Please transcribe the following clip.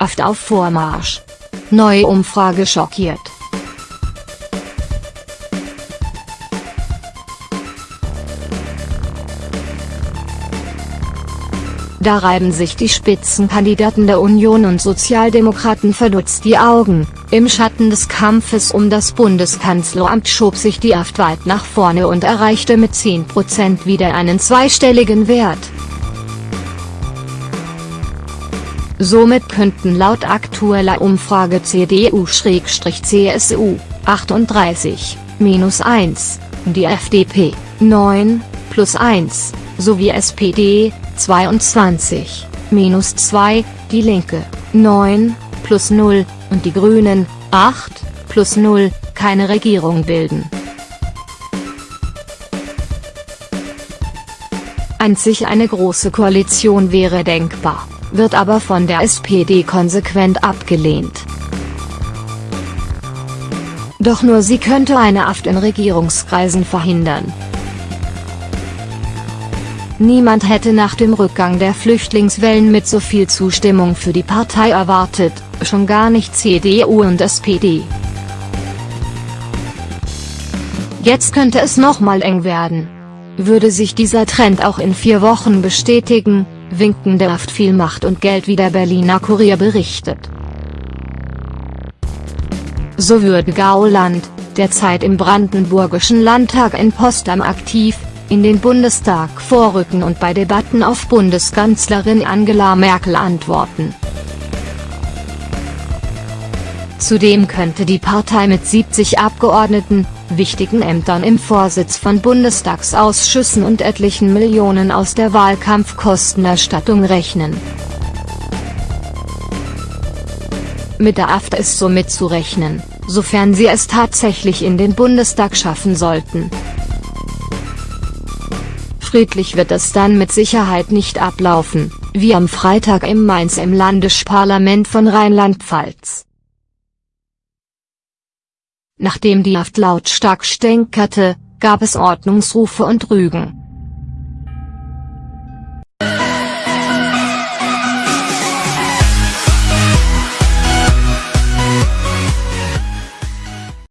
AfD auf Vormarsch. Neue Umfrage schockiert. Da reiben sich die Spitzenkandidaten der Union und Sozialdemokraten verdutzt die Augen, im Schatten des Kampfes um das Bundeskanzleramt schob sich die AfD weit nach vorne und erreichte mit 10% wieder einen zweistelligen Wert. Somit könnten laut aktueller Umfrage CDU-CSU, 38, minus 1, die FDP, 9, plus 1, sowie SPD, 22, minus 2, die Linke, 9, plus 0, und die Grünen, 8, plus 0, keine Regierung bilden. Einzig eine große Koalition wäre denkbar wird aber von der SPD konsequent abgelehnt. Doch nur sie könnte eine Aft in Regierungskreisen verhindern. Niemand hätte nach dem Rückgang der Flüchtlingswellen mit so viel Zustimmung für die Partei erwartet, schon gar nicht CDU und SPD. Jetzt könnte es nochmal eng werden. Würde sich dieser Trend auch in vier Wochen bestätigen, winken der Haft viel Macht und Geld wie der Berliner Kurier berichtet. So würde Gauland, derzeit im Brandenburgischen Landtag in Potsdam aktiv, in den Bundestag vorrücken und bei Debatten auf Bundeskanzlerin Angela Merkel antworten. Zudem könnte die Partei mit 70 Abgeordneten, wichtigen Ämtern im Vorsitz von Bundestagsausschüssen und etlichen Millionen aus der Wahlkampfkostenerstattung rechnen. Mit der AfD ist somit zu rechnen, sofern sie es tatsächlich in den Bundestag schaffen sollten. Friedlich wird es dann mit Sicherheit nicht ablaufen, wie am Freitag im Mainz im Landesparlament von Rheinland-Pfalz. Nachdem die Haft lautstark stänkerte, gab es Ordnungsrufe und Rügen.